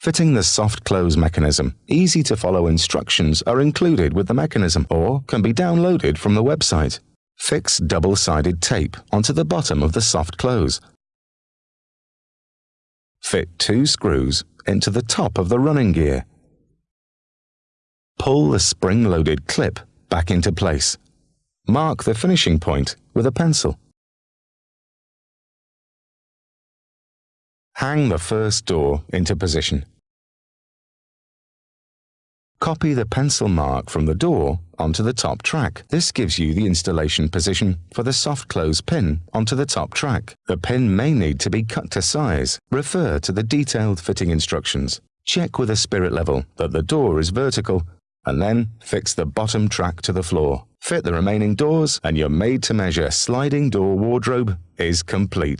Fitting the soft close mechanism, easy to follow instructions are included with the mechanism or can be downloaded from the website. Fix double-sided tape onto the bottom of the soft close. Fit two screws into the top of the running gear. Pull the spring-loaded clip back into place. Mark the finishing point with a pencil. Hang the first door into position. Copy the pencil mark from the door onto the top track. This gives you the installation position for the soft close pin onto the top track. The pin may need to be cut to size. Refer to the detailed fitting instructions. Check with a spirit level that the door is vertical and then fix the bottom track to the floor. Fit the remaining doors and your made-to-measure sliding door wardrobe is complete.